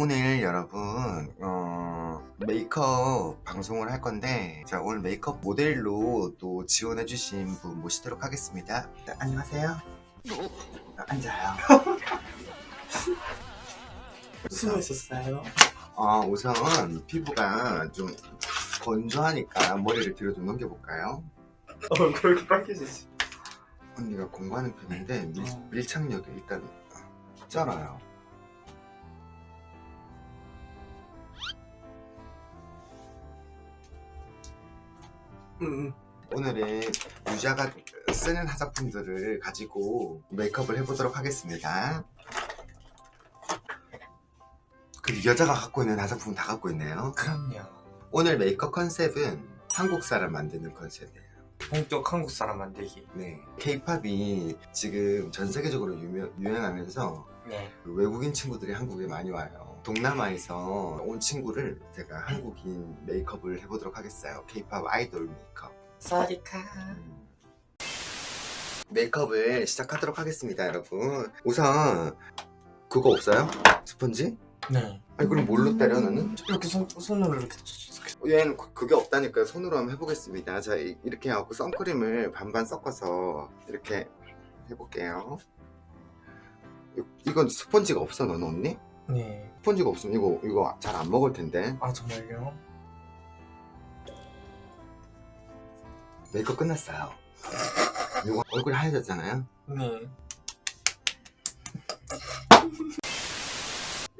오늘 여러분 어, 메이크업 방송을 할 건데 자 오늘 메이크업 모델로 또 지원해 주신 분 모시도록 하겠습니다 네, 안녕하세요 아, 앉아요 숨어 있었어요. 어, 우선 피부가 좀 건조하니까 머리를 뒤로 좀 넘겨볼까요? 어, 그렇게 빨개지지. 언니가 공부하는 편인데 밀, 어. 밀착력이 일단 쩔어요 응. 오늘은 유자가 쓰는 화장품들을 가지고 메이크업을 해보도록 하겠습니다. 그 여자가 갖고 있는 화장품 다 갖고 있네요. 그럼요. 오늘 메이크업 컨셉은 한국 사람 만드는 컨셉이에요. 본격 한국 사람 만들기. 네. 케이팝이 지금 전 세계적으로 유명, 유행하면서 네. 그 외국인 친구들이 한국에 많이 와요. 동남아에서 온 친구를 제가 한국인 메이크업을 해보도록 하겠어요. 케이팝 아이돌 메이크업. 사리카. 메이크업을 시작하도록 하겠습니다 여러분 우선 그거 없어요? 스펀지? 네. 아니 그럼 뭘로 때려 나는? 이렇게 손, 손으로 이렇게. 얘는 그- 그게 없다니까 손으로 한번 해보겠습니다 자 이- 이렇게 하고 선크림을 반반 섞어서 이렇게 해볼게요 이- 이건 스펀지가 없어 너는 언니? 네. 스펀지가 없으면 이거 이거 잘 안 먹을 텐데 아, 정말요? 메이크업 끝났어요 이거 얼굴 하얘졌잖아요 네.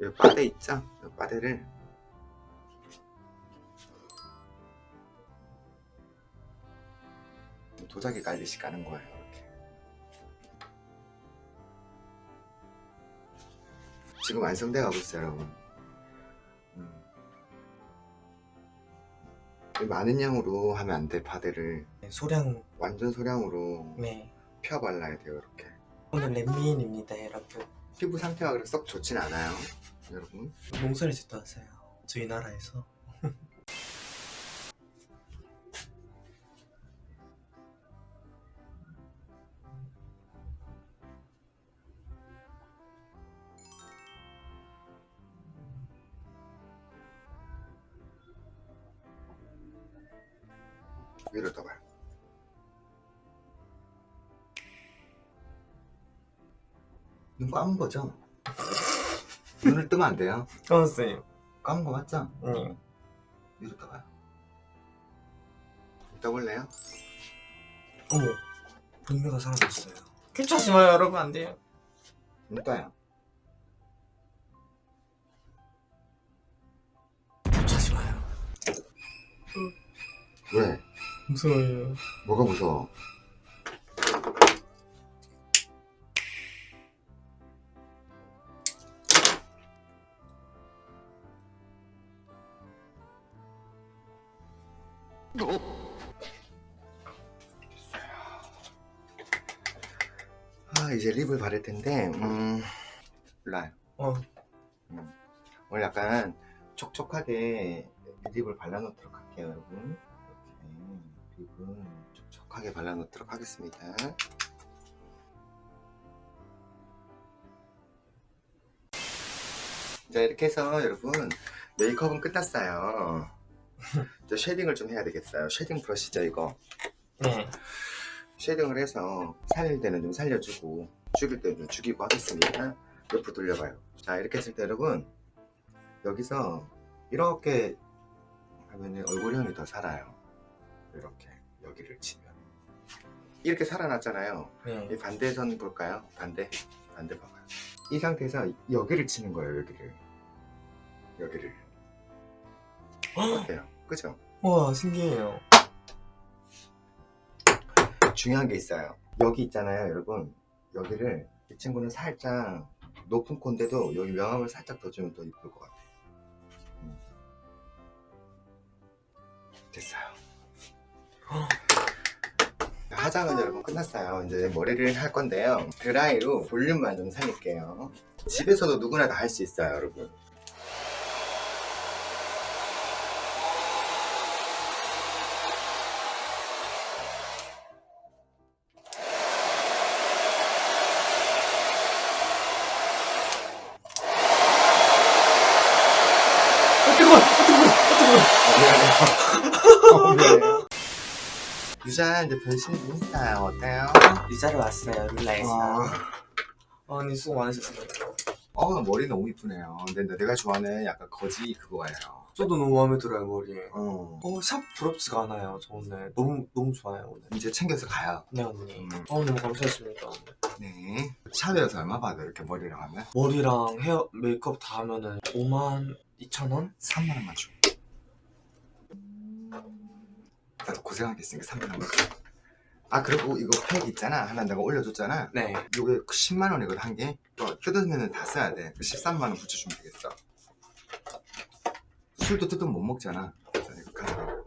여기 빠데 있죠? 이 빠데를 도자기 깔듯이 까는 거예요 이렇게 지금 완성돼 가고 있어요 여러분 음. 많은 양으로 하면 안 돼 파데를 네, 소량. 완전 소량으로 네. 펴 발라야 돼요 이렇게 오늘 랜미인입니다, 여러분. 피부 상태가 그렇게 썩 좋진 않아요 여러분 농사를 짓도 하세요. 저희 나라에서. 위로 떠봐요 눈 감은 거죠? 눈을 뜨면 안 돼요 선생님. 감은 거 맞죠? 네. 위로 떠봐요 떠볼래요? 어머. 분명가 사라졌어요. 괜찮지 마요, 여러분. 안 돼요. 눈 떠요 괜찮지 마요. 왜? 무서워요. 뭐가 무서워? 아 이제 립을 바를 텐데 음 몰라요 어. 음. 오늘 약간 촉촉하게 lip을 발라놓도록 할게요 여러분 lip은 촉촉하게 발라놓도록 하겠습니다. 자 이렇게 해서 여러분 메이크업은 끝났어요. 이제 shading을 좀 해야 되겠어요. shading 브러쉬죠 이거? 네. shading을 해서 살릴 때는 좀 살려주고 죽일 때는 좀 죽이고 하겠습니다. 옆으로 돌려봐요. 자 이렇게 했을 때 여러분 여기서 이렇게 하면은 얼굴형이 더 살아요 이렇게 여기를 치면 이렇게 살아났잖아요 네. 이 반대선 볼까요? 반대 반대 봐봐요 이 상태에서 여기를 치는 거예요 여기를 여기를 어때요? 그죠? 와, 신기해요. 중요한 게 있어요 여기 있잖아요 여러분 여기를 이 친구는 살짝 높은 콘데도 여기 명암을 살짝 더 주면 더 이쁠 것 같아요 음. 됐어요 화장은 여러분 끝났어요. 이제 머리를 할 건데요. 드라이로 볼륨만 좀 살릴게요. 집에서도 누구나 다 할 수 있어요 여러분 어, 미안해. 어, 미안해. 유자 이제 변신이 있어요. 어때요? 이자를 왔어요 룰라에서 어, 아니 수고 많으셨어요 어, 머리 너무 이쁘네요. 근데 내가 좋아하는 약간 거지 그거예요. 저도 너무 마음에 들어요 머리 어. 어 샵 부럽지가 않아요 저 오늘 너무 너무 좋아요 오늘 이제 챙겨서 가요. 네 언니 음. 어 너무 감사했습니다 네. 샵에서 얼마 받아 이렇게 머리랑 하면? 머리랑 헤어 메이크업 다 하면은 5만 2천 원? 3만 원만 줘. 나도 고생하겠으니까 3만 원만 줘. 아 그리고 이거 팩 있잖아 하나 내가 올려줬잖아 네 요게 10만 원이거든 한 개. 또 뜯으면 다 써야 돼. 13만 원 붙여주면 되겠어. 술도 뜯으면 못 먹잖아. 자 이거 가져.